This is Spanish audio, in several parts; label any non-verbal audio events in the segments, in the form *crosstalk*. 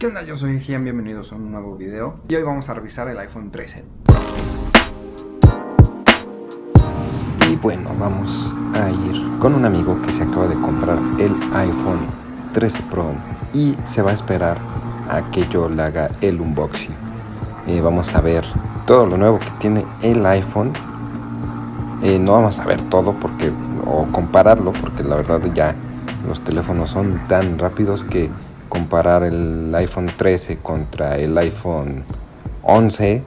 ¿Qué onda? Yo soy Gian, bienvenidos a un nuevo video y hoy vamos a revisar el iPhone 13 Y bueno, vamos a ir con un amigo que se acaba de comprar el iPhone 13 Pro y se va a esperar a que yo le haga el unboxing. Eh, vamos a ver todo lo nuevo que tiene el iPhone. Eh, no vamos a ver todo porque o compararlo porque la verdad ya los teléfonos son tan rápidos que comparar el iPhone 13 contra el iPhone 11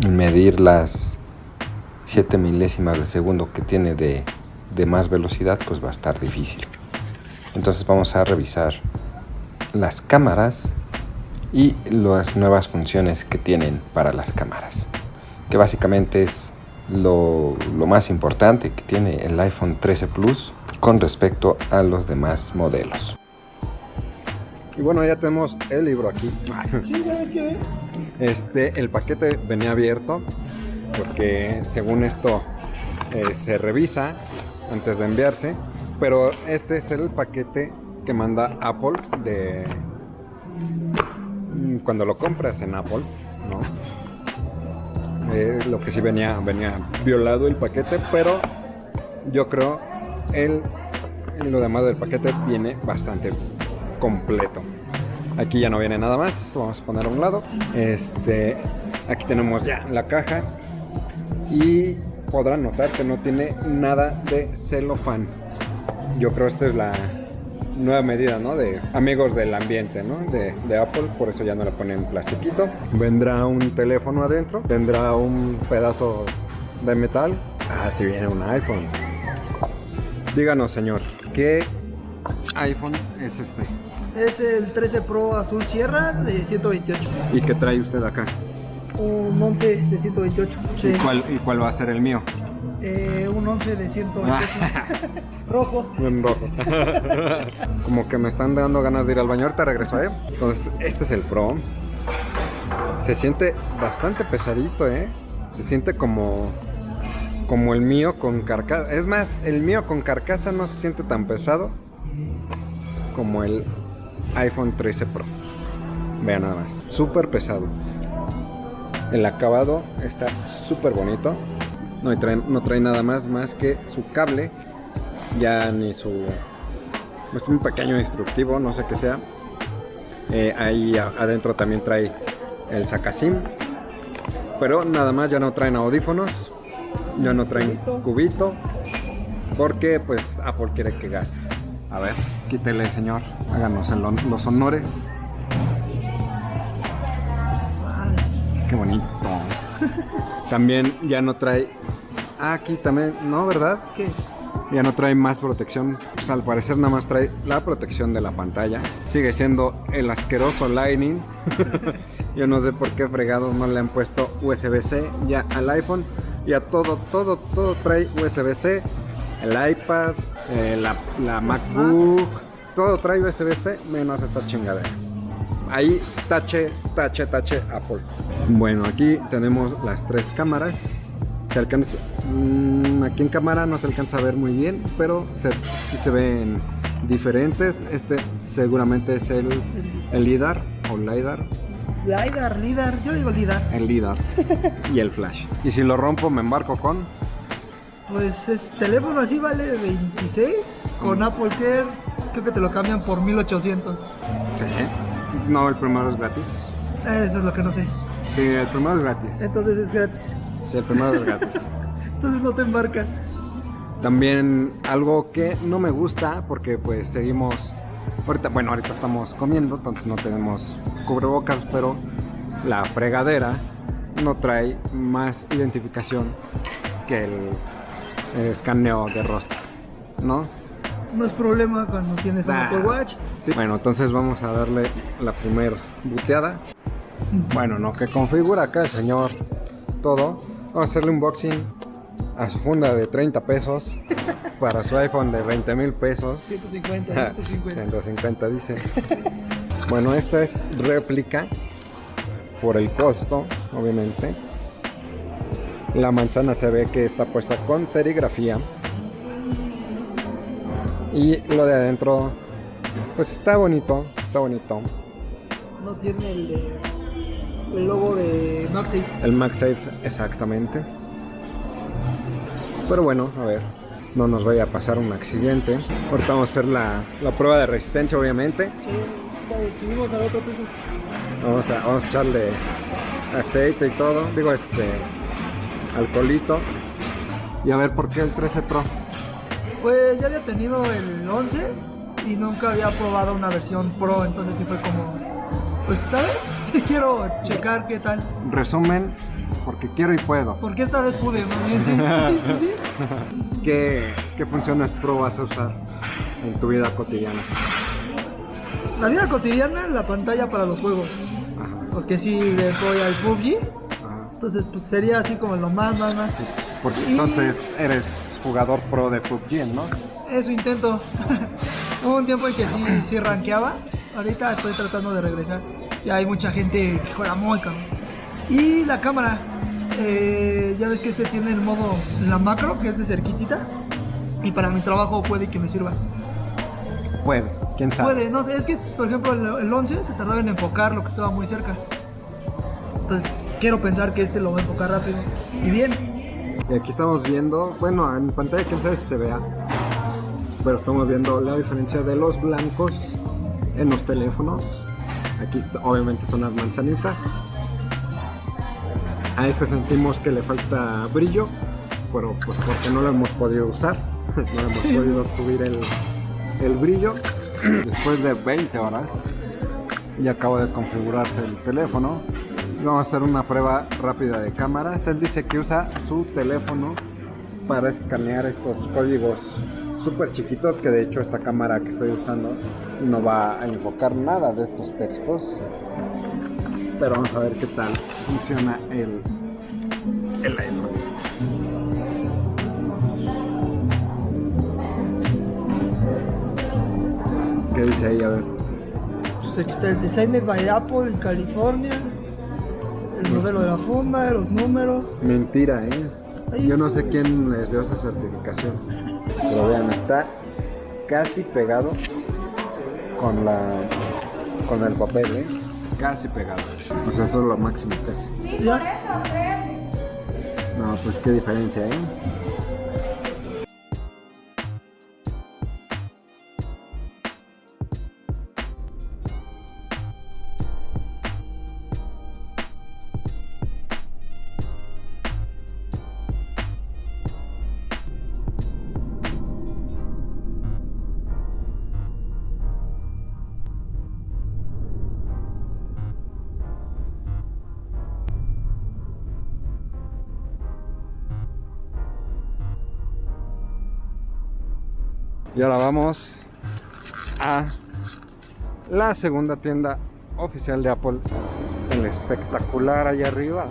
y medir las 7 milésimas de segundo que tiene de, de más velocidad pues va a estar difícil entonces vamos a revisar las cámaras y las nuevas funciones que tienen para las cámaras que básicamente es lo, lo, más importante que tiene el iPhone 13 Plus con respecto a los demás modelos. Y bueno, ya tenemos el libro aquí. *laughs* Este, el paquete venía abierto porque según esto eh, se revisa antes de enviarse, pero este es el paquete que manda Apple de cuando lo compras en Apple, ¿no? Eh, lo que sí venía, venía violado el paquete, pero yo creo el, lo demás del paquete viene bastante completo. Aquí ya no viene nada más, vamos a poner a un lado. Este, aquí tenemos ya la caja y podrán notar que no tiene nada de celofán. Yo creo esta es la nueva medida, ¿no? De amigos del ambiente, ¿no? De, de, Apple, por eso ya no le ponen plastiquito. Vendrá un teléfono adentro, vendrá un pedazo de metal. Ah, si viene un iPhone. Díganos, señor, ¿qué iPhone es este? Es el 13 Pro Azul Sierra de 128. ¿Y qué trae usted acá? Un 11 de 128. Sí. ¿Y, cuál, ¿Y cuál va a ser el mío? Eh, un 11 de 128. *laughs* rojo. Un rojo. *laughs* Como que me están dando ganas de ir al baño. Ahorita regreso, ¿eh? Entonces, este es el Pro. Se siente bastante pesadito, ¿eh? Se siente como como el mío con carcasa. Es más, el mío con carcasa no se siente tan pesado como el iPhone 13 Pro. Vean nada más. Súper pesado. El acabado está súper bonito. No trae, no trae nada más más que su cable. Ya ni su... Es un pequeño instructivo, no sé qué sea. Eh, ahí adentro también trae el sacasim. Pero nada más ya no traen audífonos ya no traen cubito porque pues Apple quiere que gaste a ver, quítele señor. Háganos los honores. Qué bonito. También ya no trae ah, aquí también, no, ¿verdad? ¿Qué? ya no trae más protección. Pues al parecer nada más trae la protección de la pantalla. Sigue siendo el asqueroso Lightning. *laughs* Yo no sé por qué fregados no le han puesto USB-C ya al iPhone. Ya todo, todo, todo trae USB-C, el iPad, eh, la, la MacBook, todo trae USB-C menos esta chingadera. Ahí tache, tache, tache Apple. Bueno, aquí tenemos las tres cámaras. Se alcanza, mmm, aquí en cámara no se alcanza a ver muy bien, pero se, sí se ven diferentes. Este seguramente es el, el LIDAR o LIDAR, LIDAR, LIDAR, yo digo LIDAR. El LIDAR y el flash. Y si lo rompo, me embarco con. Pues es teléfono así vale 26. Con mm. Apple Care, creo que te lo cambian por 1800. Sí. No, el primero es gratis. Eso es lo que no sé. Sí, el primero es gratis. Entonces es gratis. Sí, el primero es gratis. *laughs* Entonces no te embarca. También algo que no me gusta, porque pues seguimos Ahorita, bueno, ahorita estamos comiendo, entonces no tenemos cubrebocas, pero la fregadera no trae más identificación que el, escaneo de rostro, ¿no? No es problema cuando tienes un Apple Watch. Sí. Bueno, entonces vamos a darle la primer buteada. Bueno, no, que configura acá el señor todo. Vamos a hacerle un unboxing a su funda de 30 pesos *laughs* para su iPhone de 20 mil pesos. 150, 150. 150 dice. Bueno, esta es réplica por el costo, obviamente. La manzana se ve que está puesta con serigrafía. Y lo de adentro, pues está bonito, está bonito. No tiene el, de- el logo de Maxi. El MagSafe, exactamente. Pero bueno, a ver, no nos vaya a pasar un accidente. Ahorita vamos a hacer la, la prueba de resistencia, obviamente. Sí, vale, subimos al otro piso. Vamos a, vamos a echarle aceite y todo. Digo, este, alcoholito. Y a ver por qué el 13 Pro. Pues ya había tenido el 11 y nunca había probado una versión Pro, entonces sí fue como, pues, ¿sabes? *laughs* Quiero checar qué tal. Resumen, porque quiero y puedo. Porque esta vez pude, sí. *laughs* ¿Qué, qué funciones Pro vas a usar en tu vida cotidiana? La vida cotidiana, la pantalla para los juegos. Ajá, Porque si le doy al PUBG. Entonces pues sería así como lo más, más, más. Porque Y- entonces eres jugador pro de PUBG, ¿no? Eso intento. *laughs* Hubo un tiempo en que sí, sí rankeaba. Ahorita estoy tratando de regresar. Ya hay mucha gente que juega muy cabrón. Y la cámara. eh, ya ves que este tiene el modo, la macro, que es de cerquitita. Y para mi trabajo puede que me sirva. Puede, quién sabe. Puede, no sé, es que por ejemplo el, el 11 se tardaba en enfocar lo que estaba muy cerca. Entonces quiero pensar que este lo va a enfocar rápido. Y bien, Y aquí estamos viendo, bueno, en pantalla quién sabe si se vea, pero estamos viendo la diferencia de los blancos en los teléfonos. Aquí obviamente son las manzanitas. A este sentimos que le falta brillo, pero pues porque no lo hemos podido usar, *laughs* no hemos podido subir el, el brillo. Después de 20 horas y acabo de configurarse el teléfono. Vamos a hacer una prueba rápida de cámaras. Él dice que usa su teléfono para escanear estos códigos súper chiquitos que de hecho esta cámara que estoy usando no va a enfocar nada de estos textos. Pero vamos a ver qué tal funciona el, el iPhone. ¿Qué dice ahí? A ver. pues aquí está el Designer by Apple en California. El modelo de la funda, los números. Mentira, ¿eh? Ahí Yo no sé quién les dio esa certificación. Pero vean, está casi pegado con la con el papel, ¿eh? Casi pegado. O sea, eso es lo máximo casi. ¿Ya? No, pues qué diferencia, ¿eh? Y ahora vamos a la segunda tienda oficial de Apple. El espectacular allá arriba.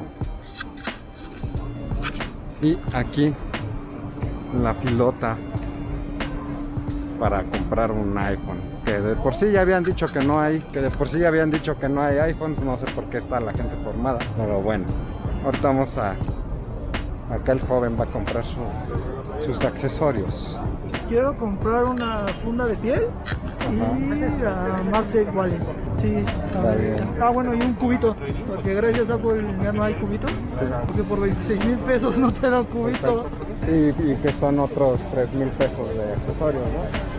Y aquí la filota para comprar un iPhone. Que de por sí ya habían dicho que no hay, que de por sí ya habían dicho que no hay iPhones, no sé por qué está la gente formada. Pero bueno, ahorita vamos a... Acá el joven va a comprar su- sus accesorios. Quiero comprar una funda de piel y la MagSafe Wallet. Sí. Ah, bueno, y un cubito. Porque gracias a Apple ya no hay cubitos. Porque por 26 mil pesos no te dan cubito. Y, y que son otros 3 mil pesos de accesorios, ¿no?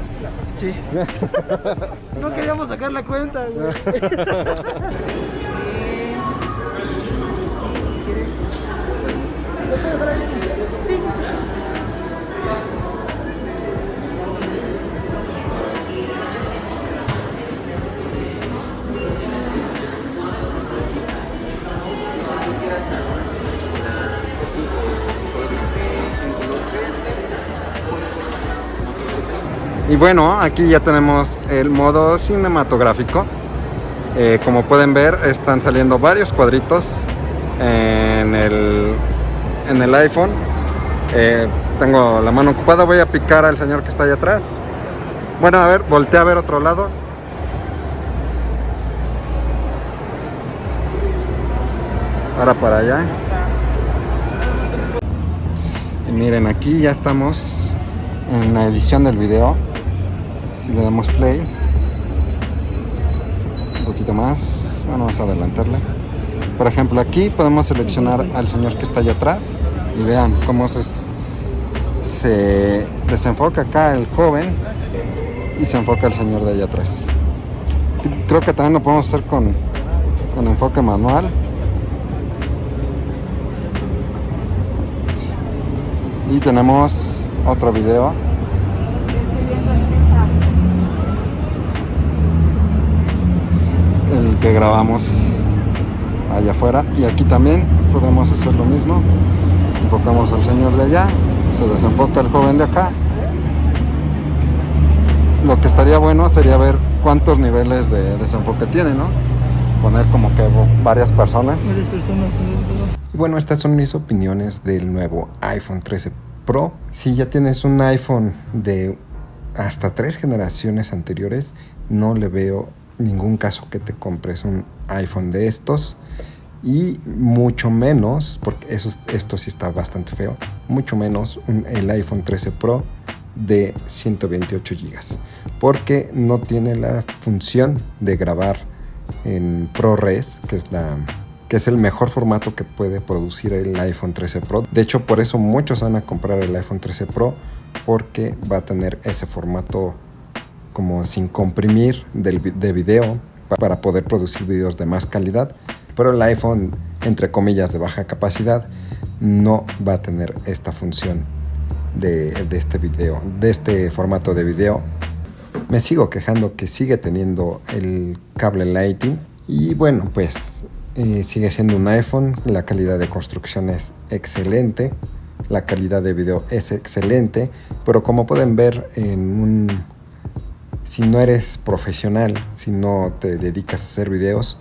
Sí. *laughs* No queríamos sacar la cuenta, güey. *laughs* Y bueno, aquí ya tenemos el modo cinematográfico. Eh, como pueden ver, están saliendo varios cuadritos en el, en el iPhone. Eh, tengo la mano ocupada, voy a picar al señor que está allá atrás. Bueno, a ver, voltea a ver otro lado. Ahora para allá. Y miren, aquí ya estamos en la edición del video. Si le damos play. poquito más. Bueno, vamos a adelantarle. Por ejemplo, aquí podemos seleccionar al señor que está allá atrás y vean cómo se, se desenfoca acá el joven y se enfoca el señor de allá atrás. Creo que también lo podemos hacer con, con enfoque manual. Y tenemos otro video. Que grabamos allá afuera. Y aquí también podemos hacer lo mismo. Enfocamos al señor de allá. Se desenfoca el joven de acá. Lo que estaría bueno sería ver cuántos niveles de desenfoque tiene, ¿no? Poner como que varias personas. Varias personas. Y bueno, estas son mis opiniones del nuevo iPhone 13 Pro. Si ya tienes un iPhone de hasta tres generaciones anteriores, no le veo ningún caso que te compres un iPhone de estos. Y mucho menos, porque eso, esto sí está bastante feo, mucho menos un, el iPhone 13 Pro de 128 GB. Porque no tiene la función de grabar en ProRes, que es la que es el mejor formato que puede producir el iPhone 13 Pro. De hecho, por eso muchos van a comprar el iPhone 13 Pro porque va a tener ese formato como sin comprimir del, de video para poder producir videos de más calidad. Pero el iPhone, entre comillas, de baja capacidad, no va a tener esta función de, de este video, de este formato de video. Me sigo quejando que sigue teniendo el cable Lightning y bueno, pues eh, sigue siendo un iPhone, la calidad de construcción es excelente, la calidad de video es excelente, pero como pueden ver en un si no eres profesional, si no te dedicas a hacer videos,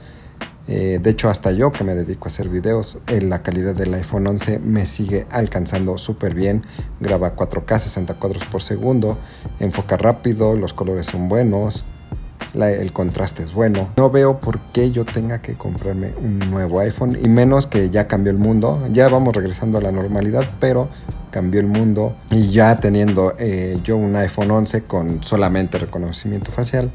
eh, de hecho hasta yo que me dedico a hacer videos, eh, la calidad del iPhone 11 me sigue alcanzando súper bien, graba 4K 60 cuadros por segundo, enfoca rápido, los colores son buenos, la, el contraste es bueno. No veo por qué yo tenga que comprarme un nuevo iPhone y menos que ya cambió el mundo. Ya vamos regresando a la normalidad, pero cambió el mundo y ya teniendo eh, yo un iPhone 11 con solamente reconocimiento facial,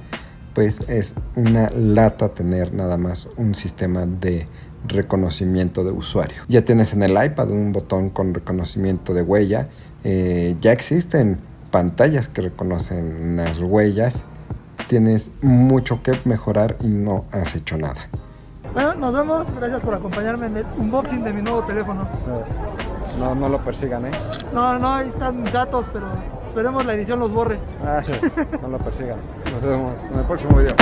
pues es una lata tener nada más un sistema de reconocimiento de usuario. Ya tienes en el iPad un botón con reconocimiento de huella. Eh, ya existen pantallas que reconocen las huellas tienes mucho que mejorar y no has hecho nada. Bueno, nos vemos. Gracias por acompañarme en el unboxing de mi nuevo teléfono. No, no lo persigan, ¿eh? No, no, ahí están datos, pero esperemos la edición los borre. Ah, *laughs* no lo persigan. Nos vemos en el próximo video.